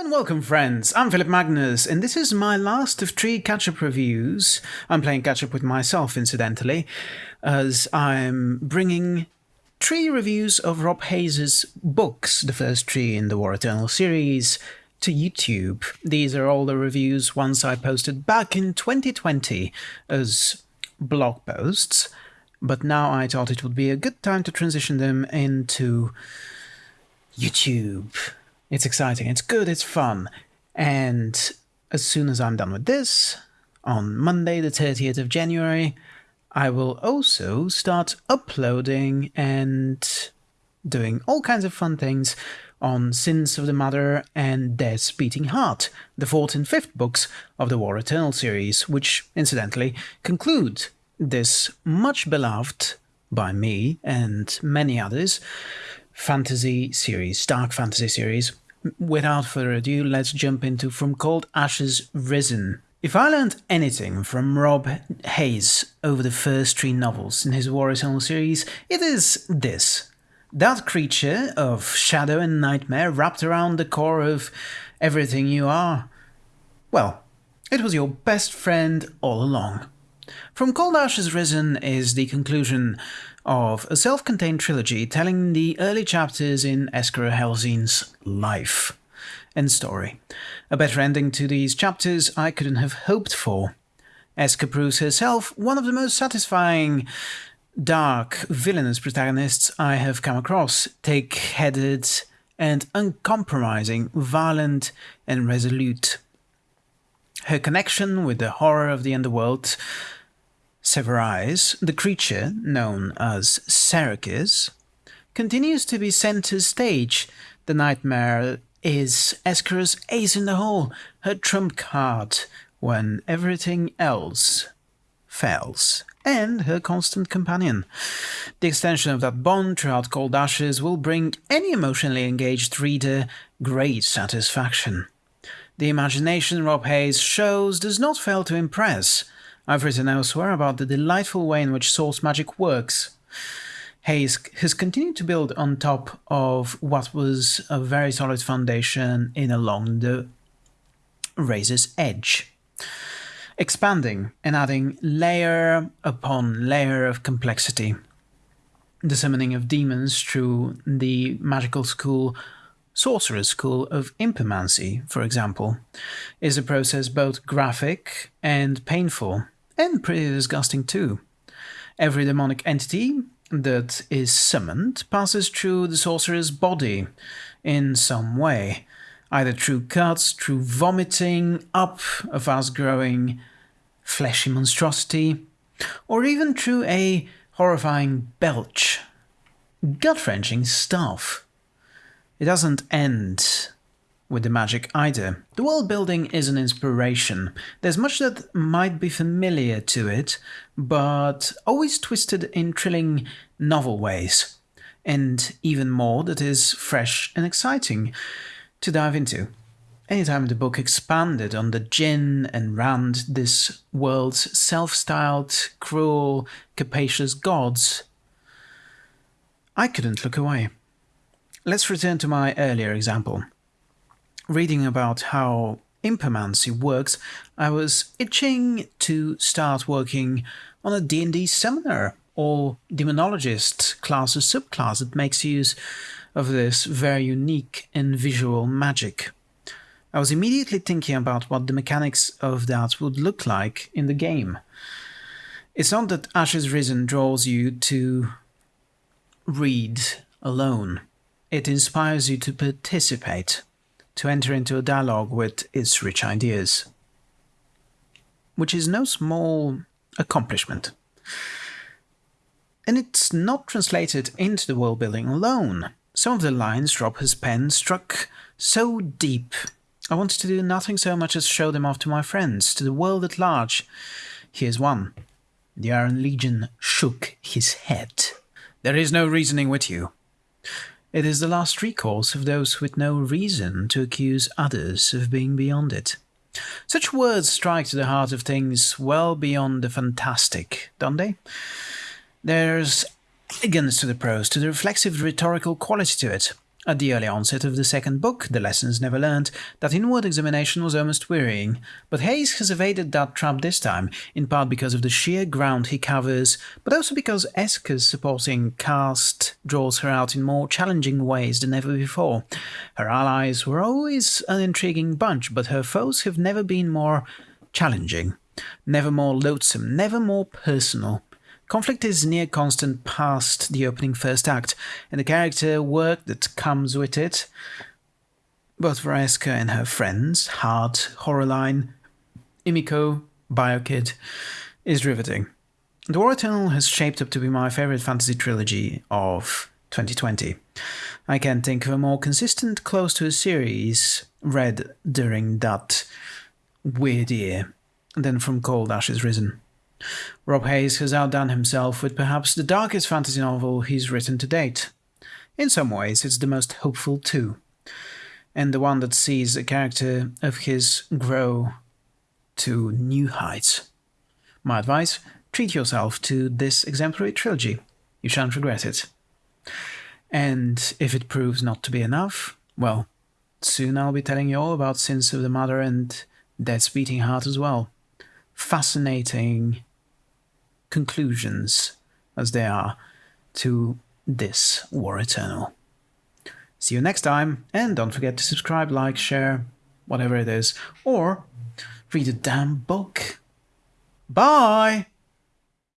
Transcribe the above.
and welcome friends, I'm Philip Magnus and this is my last of three catch-up reviews. I'm playing catch-up with myself incidentally, as I'm bringing three reviews of Rob Hayes' books, the first three in the War Eternal series, to YouTube. These are all the reviews once I posted back in 2020 as blog posts, but now I thought it would be a good time to transition them into YouTube. It's exciting, it's good, it's fun. And as soon as I'm done with this, on Monday, the 30th of January, I will also start uploading and doing all kinds of fun things on Sins of the Mother and Death's Beating Heart, the fourth and fifth books of the War Eternal series, which, incidentally, conclude this much beloved by me and many others fantasy series, dark fantasy series. Without further ado, let's jump into From Cold Ashes Risen. If I learned anything from Rob Hayes over the first three novels in his War Eternal series, it is this. That creature of shadow and nightmare wrapped around the core of everything you are. Well, it was your best friend all along. From Cold Ashes Risen is the conclusion of a self-contained trilogy telling the early chapters in Eskara Helsene's life and story. A better ending to these chapters I couldn't have hoped for. Eska proves herself one of the most satisfying dark, villainous protagonists I have come across, take-headed and uncompromising, violent and resolute. Her connection with the horror of the underworld Sevoari, the creature known as Ssserakis, continues to be center stage. The nightmare is Eskara's ace in the hole, her trump card, when everything else fails, and her constant companion. The extension of that bond throughout Cold Ashes will bring any emotionally engaged reader great satisfaction. The imagination Rob Hayes shows does not fail to impress, I've written elsewhere about the delightful way in which source magic works. Hayes has continued to build on top of what was a very solid foundation in Along the Razor's Edge, expanding and adding layer upon layer of complexity. The summoning of demons through the magical school Sorcerer's School of Impetramancy, for example, is a process both graphic and painful and pretty disgusting too. Every demonic entity that is summoned passes through the sorcerer's body in some way, either through cuts, through vomiting up a fast growing fleshy monstrosity, or even through a horrifying belch. Gut wrenching stuff. It doesn't end with the magic either. The world building is an inspiration. There's much that might be familiar to it, but always twisted in thrilling novel ways. And even more that is fresh and exciting to dive into. Anytime the book expanded on the Jinn and Rand, this world's self-styled, cruel, capacious gods, I couldn't look away. Let's return to my earlier example reading about how impetramancy works, I was itching to start working on a D&D seminar or demonologist class or subclass that makes use of this very unique and visual magic. I was immediately thinking about what the mechanics of that would look like in the game. It's not that Ashes Risen draws you to read alone. It inspires you to participate to enter into a dialogue with its rich ideas, which is no small accomplishment. And it's not translated into the world building alone. Some of the lines Rob has penned struck so deep. I wanted to do nothing so much as show them off to my friends, to the world at large. Here's one. The Iron Legion shook his head. There is no reasoning with you. It is the last recourse of those with no reason to accuse others of being beyond it. Such words strike to the heart of things well beyond the fantastic, don't they? There's elegance to the prose, to the reflexive rhetorical quality to it, at the early onset of the second book, The Lessons Never Learned, that inward examination was almost wearying, but Hayes has evaded that trap this time, in part because of the sheer ground he covers, but also because Eska's supporting cast draws her out in more challenging ways than ever before. Her allies were always an intriguing bunch, but her foes have never been more challenging, never more loathsome, never more personal. Conflict is near constant past the opening first act, and the character work that comes with it, both for Eska and her friends, Hardt, Horralain, Imiko, BioKid, is riveting. The War Eternal has shaped up to be my favorite fantasy trilogy of 2020. I can't think of a more consistent close to a series read during that weird year than From Cold Ashes Risen. Rob Hayes has outdone himself with perhaps the darkest fantasy novel he's written to date. In some ways, it's the most hopeful too, and the one that sees a character of his grow to new heights. My advice treat yourself to this exemplary trilogy. You shan't regret it. And if it proves not to be enough, well, soon I'll be telling you all about Sins of the Mother and Death's Beating Heart as well. Fascinating conclusions as they are to this War Eternal. See you next time, and don't forget to subscribe, like, share, whatever it is, or read a damn book. Bye!